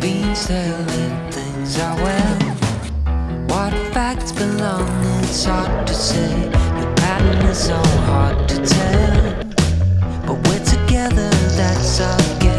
Beans telling things are well. What facts belong, it's hard to say. Your pattern is so hard to tell. But we're together, that's our game.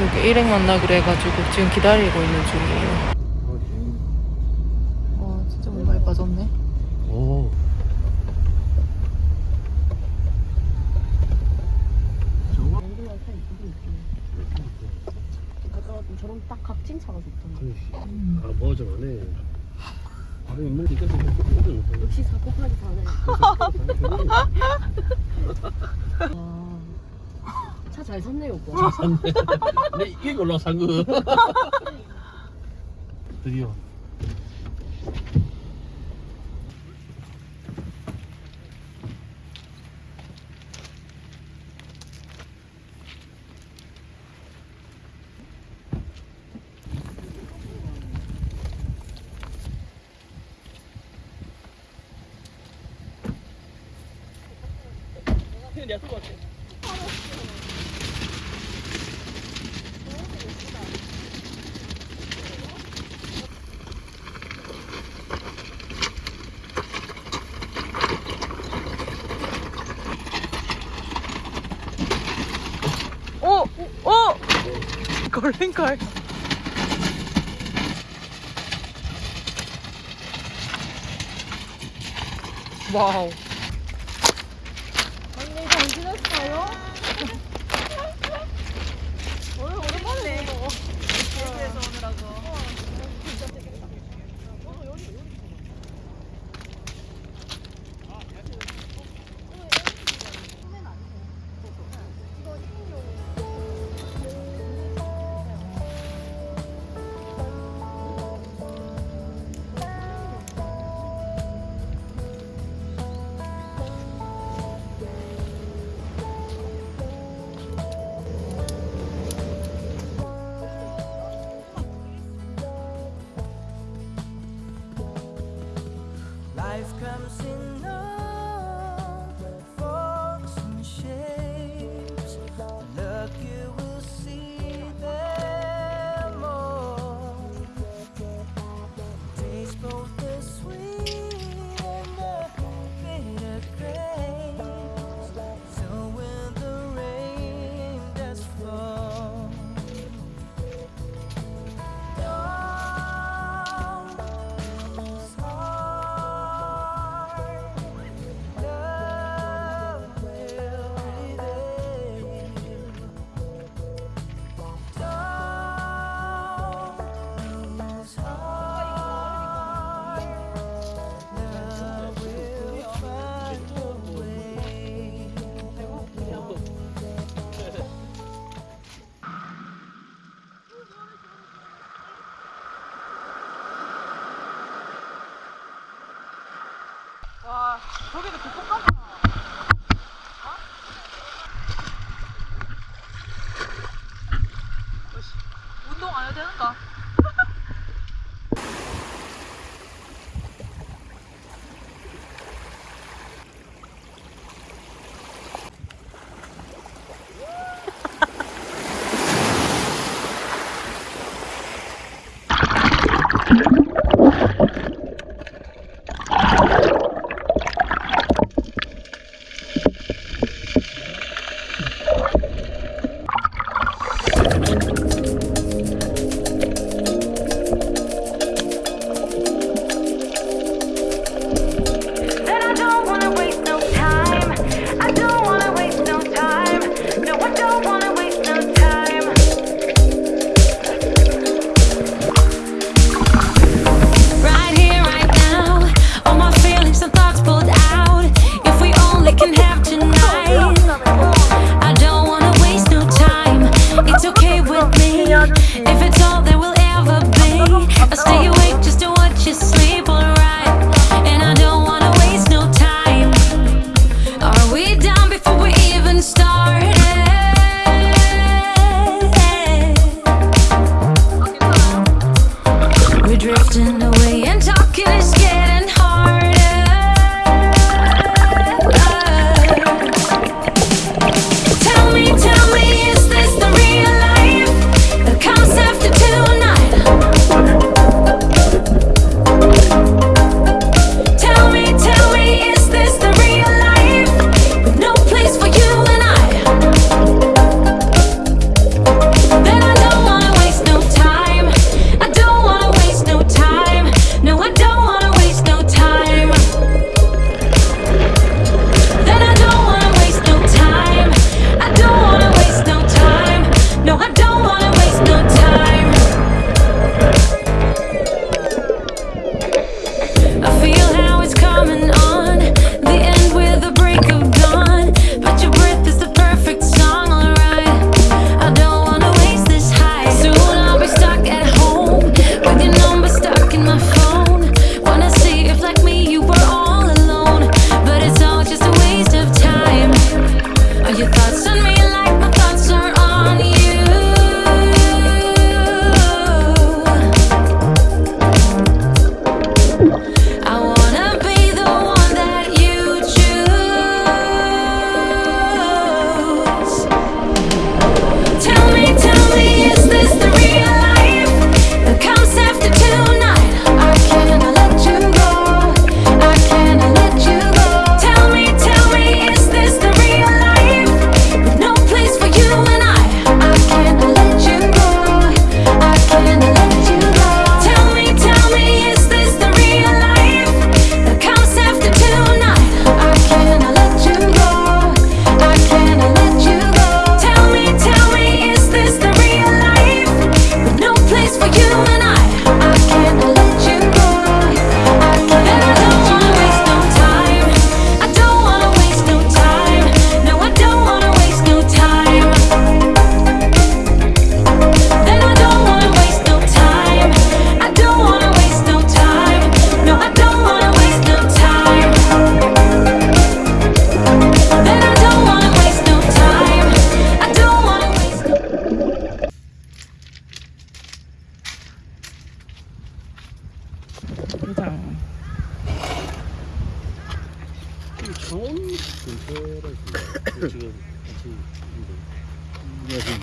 여기 일행 만나기로 해가지고 지금 기다리고 있는 중이에요. 와 진짜 물 많이 빠졌네. 오. 저런 딱 각진 차가 좋던데. 아, 뭐좀 하네. 바로 있는 게 있어서 좀 역시 사고 파기 잘해. 차 잘 샀네요, 오빠. 샀네. 내 이게 올라 산 거. 드디어. 오! 오! 걸린걸.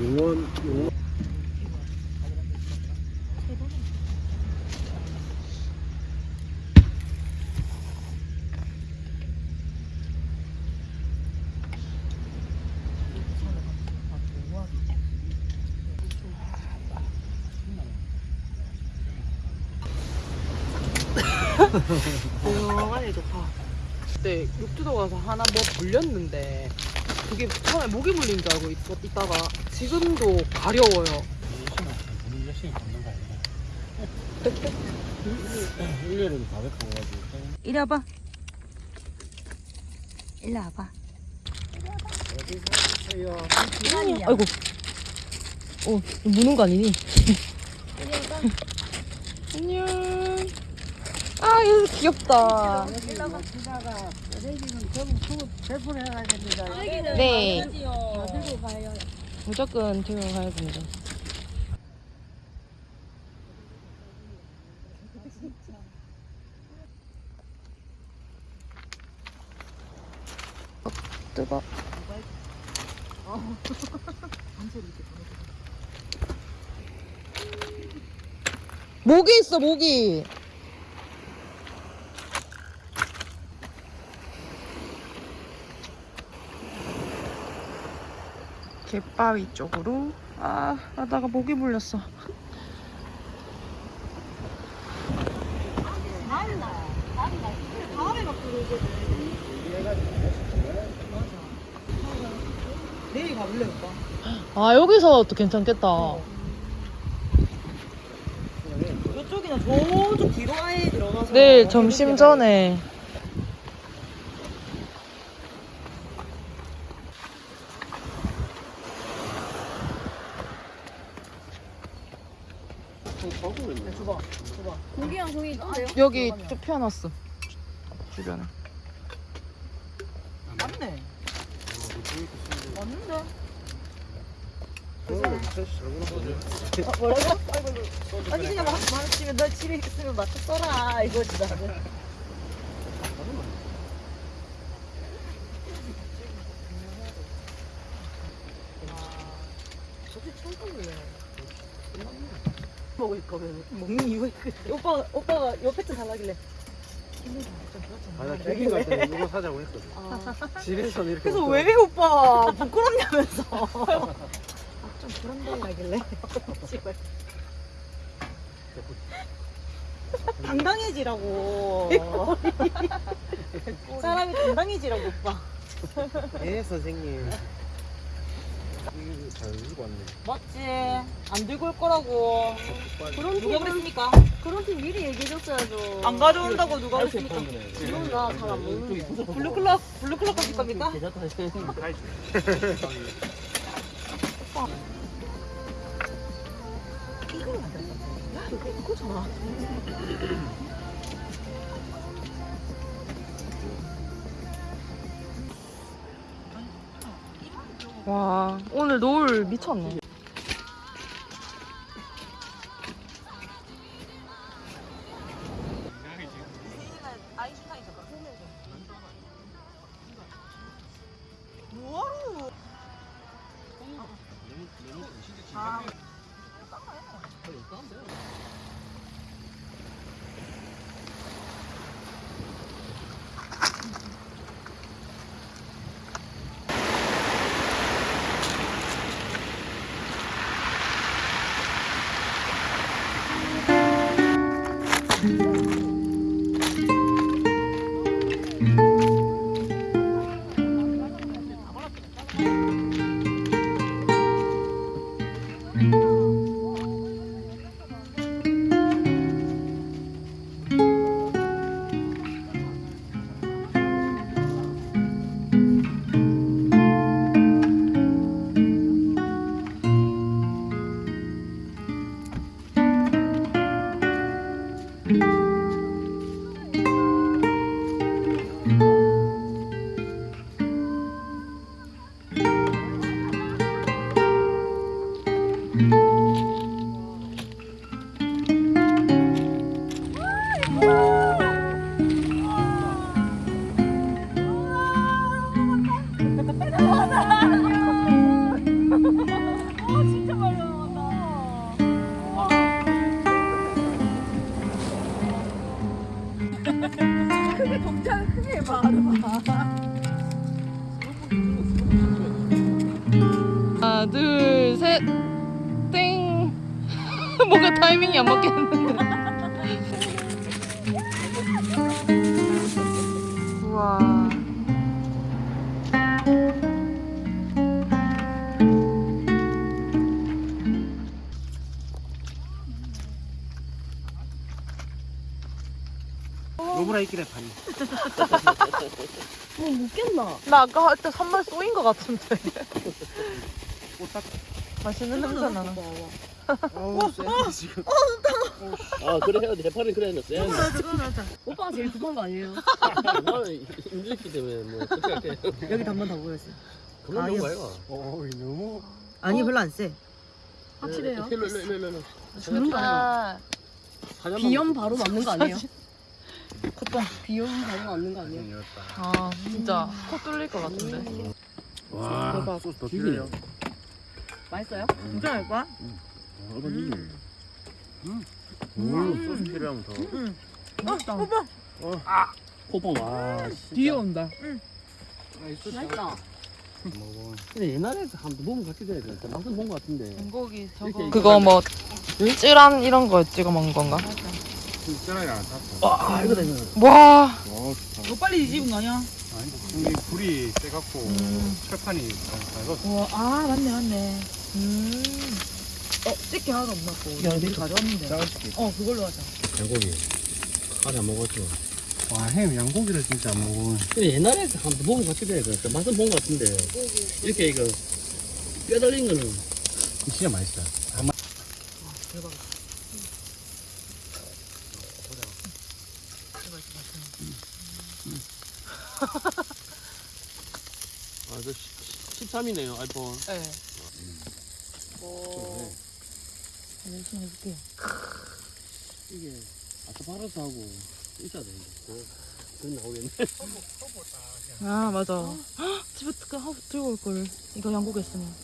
용원 용원 조용하니 좋다. 그때 육주도 가서 하나 뭐 불렸는데 그게 처음에 모기 물린 줄 알고 있, 있다가 지금도 가려워요. 열심히 열심히 걷는 거 아니야? 1년에도 400 가가지고 이리 와봐. 일로 와봐. 아이고. 어, 무는 거 아니니? 안녕. 아, 이거 귀엽다. 네. 무조건 들고 가야 됩니다. 어, 뜨거. 모기 있어 모기. 갯바위 쪽으로 아 하다가 모기 물렸어. 내일 가볼래 오빠? 아 여기서 또 괜찮겠다. 이쪽이나 저쪽 뒤로 아예 들어가서 내일 점심 전에 고기랑 고기 있는데요? 여기 쭉 펴놨어. 주변에. 맞네. 맞는데? 어, 뭐라고? 아니 그냥 막 말치면 너 칠이 있으면 맞춰 써라. 이거지 나는 먹을 거면 먹는 이유가 있거든 오빠, 오빠가 요 패트 달라길래. 아나 캠핑 갈 때 이거 사자고 했거든. 집에서 이렇게 그래서 먹다가 왜 오빠 부끄럽냐면서. 좀 부담된다길래. 씨발. 당당해지라고. 사람이 당당해지라고 오빠. 예 선생님 잘 들고 왔네. 맞지? 안 들고 올 거라고. 그런 누가 팀 그랬습니까? 그런 팀 미리 얘기해줬어야죠. 안 가져온다고 누가 그랬습니까? 이건 나 잘 안 먹는데. 블루클럽 블루클럽 가실 겁니까? 와 오늘 노을 미쳤네. Música 노브라 있길래 파니. 뭐 묻겠나? 나 아까 할 때 산말 쏘인 것 같은데. 꽃딱. 맛있는 냄새 나나. 어우 쎄 지금. 아 그래 해야 돼 해파리 그래 했는데 쎄 오빠가 제일 급한 거 아니에요? 나는 힘들기 때문에 뭐 어떻게 할게 여기 한번 더 보였어. 그만 너무 가요 어이 너무. 아니 별로 안 세. 확실해요? 일로 일로 일로 일로 죽는 거 아니야? 사장만 비염 바로 맞는 거 아니에요? 비염 바로 맞는 거 아니에요? 생겼다. 아, 진짜 코 뚫릴 것 같은데. 와 소스 더 필요해요. 맛있어요? 진짜 할 거야? 음. 음. 소스 필요하면 더. 맛있다. 코봉 와 뒤에 온다. 맛있다. 먹어. 근데 옛날에 한번 먹은 것 같기도 해 맛은 본것 같은데 전곡이 저거. 그거 뭐 찌란 이런 거 찍어 먹는 건가? 찌라 탔어. 와 이거 되면 와, 와 좋다. 너 빨리 뒤집은 거 아니야? 아니 여기 불이 세갖고 철판이 밟았어. 와, 아 맞네 맞네. 음. 어, 찍기 하나도 없나 고 야, 내일 가져왔는데. 짜가지고. 어, 그걸로 하자. 양고기 아직 안 먹었죠 와 햄 양고기를 진짜 안 먹어. 근데 옛날에 한번 먹은 것 같기도 해 그, 맛은 본 것 같은데 이렇게 이거 뼈 달린 거는 진짜 맛있다. 아 저 13이네요 아이폰 네. 열심히 해줄게. 이게 아스파라스 하고 있어야 되는데 그, 그 나오겠네 아, 맞아. 헉, 집에 그 하고 들고 올 걸. 이거 양고기 했으면.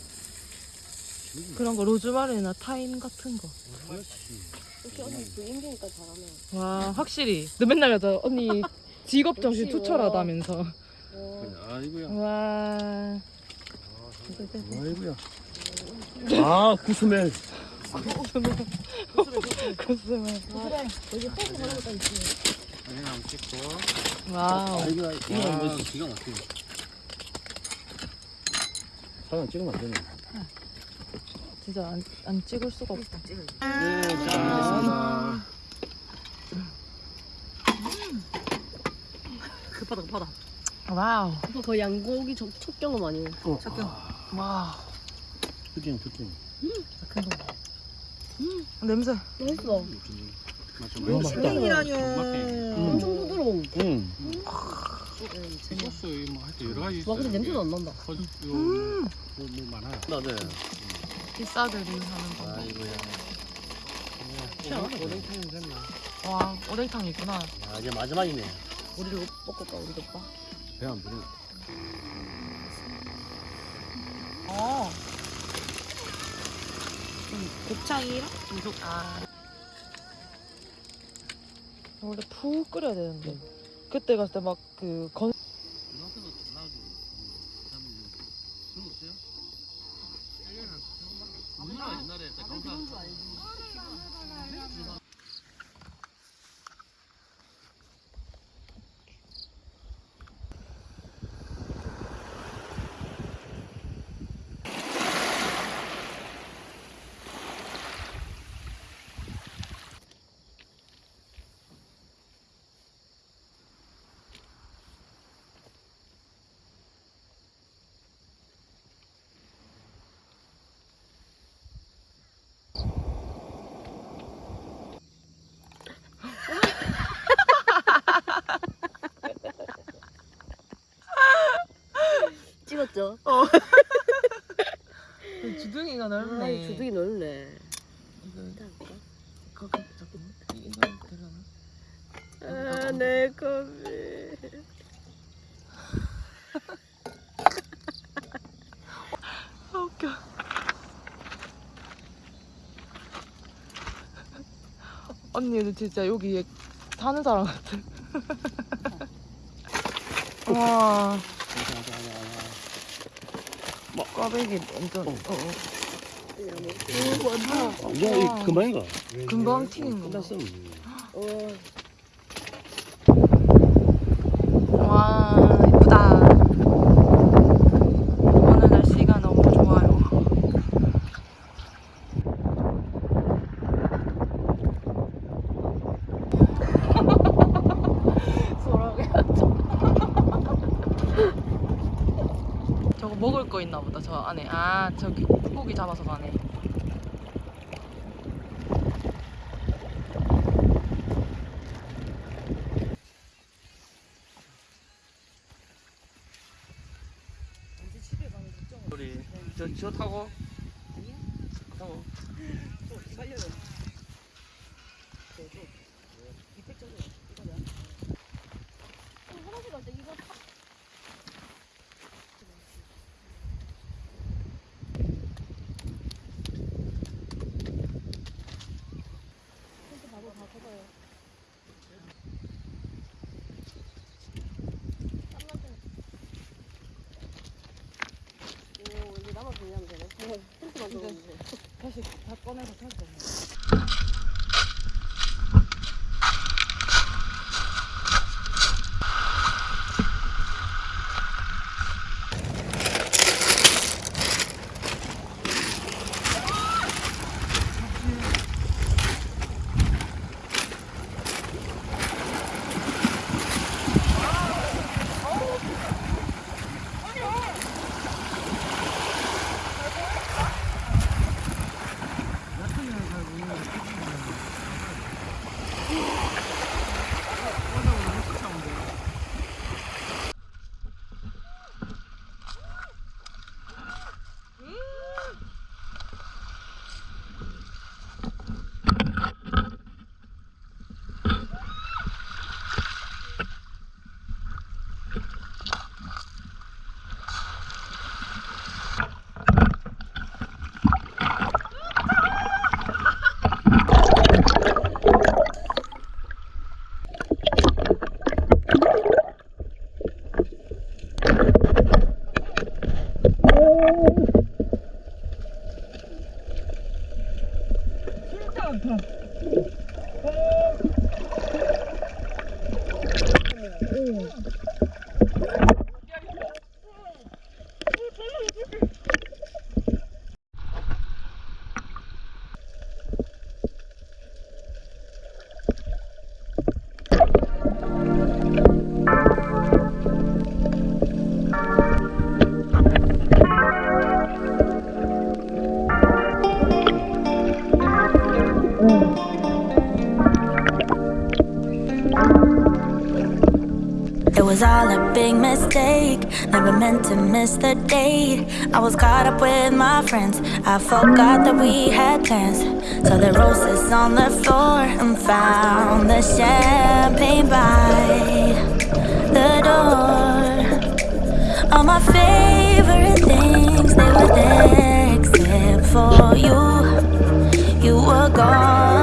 그런 거 로즈마리나 타임 같은 거. 역시 언니 그 인기니까 잘하네. 와, 확실히. 너 맨날 여자 언니 직업 정신 투철하다면서. 와. 아이고야 와. 아이고야 아 구스멜. 여기 포크 있지. 사진 한번 찍고. wow. 아이고야 이거 와. 뭐 기가 막히네 사진 찍으면 안 되네 진짜 안, 안 찍을 수가 없다. 네잘 먹겠습니다 급하다 급하다. wow. 오빠 거의 양고기 첫, 첫 경험 아니에요? 착경. 와. 푸딩 푸딩 냄새. 맛있어. 너무 맛있다. 땡이라뇨. 엄청 부드러워. 응 소스 뭐할때 여러 가지. 와 근데 냄새도 안 난다. 거- 요, 뭐, 뭐 많아요. 나네 비싸들이 하는 거. 아이고야 오뎅탕 됐나 와, 오뎅탕 있구나. 아 이제 마지막이네 우리도 먹을까 우리도 오빠? 배안 부르 어. 곱창이랑 계속 아. 원래 푹 끓여야 되는데. 그때 갔을 때 막 그 건. 언니는 진짜 여기 사는 사람 같아. 어. 와. 뭐. 꽈배기 완전. 어. 어. 어. 어 뭐, 뭐, 아, 완전. 완전 금방인가? 금방 튀긴 거. 끝났어. 잡아서 가. 꺼내서 찾아보면 Oh. big mistake. Never meant to miss the date. I was caught up with my friends. I forgot that we had plans. So the roses on the floor and found the champagne by the door. All my favorite things they were there except for you. You were gone.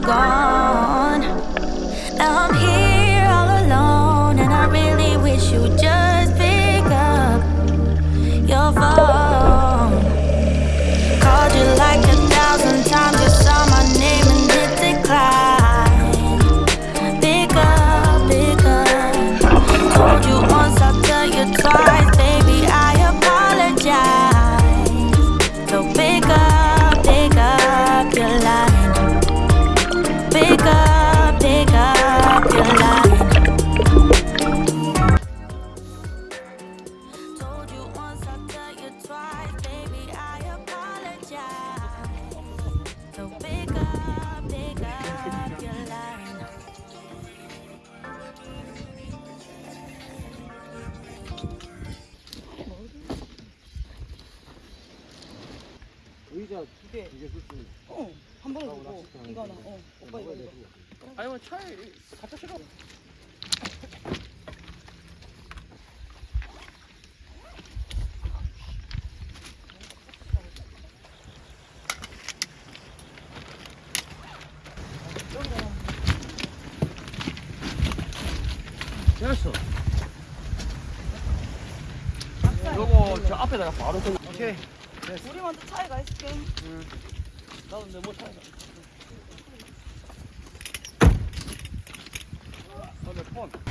Gone. 어, 한 번에 주고 이거 하나. 어, 오빠 이거 이거. 아니면 차에 갖다 실어. 됐어. 요거 저 앞에다가 바로 그 오케이 우리 먼저 차에 가 있을게. 나 도 근데 뭐 차에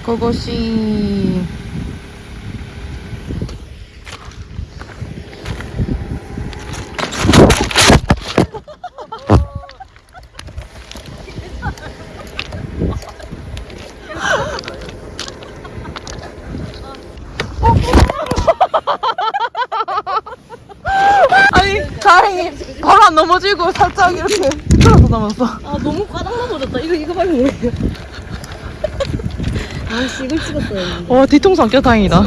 그것이 아니 다행히 바로 안 넘어지고 살짝 이렇게 미끄러서 남았어 아, 너무 까닥 넘어졌다. 이거 이거 말고 뭐예요? 아, 씨, 이걸 찍었어요. 와 뒤통수 안 껴 다행이다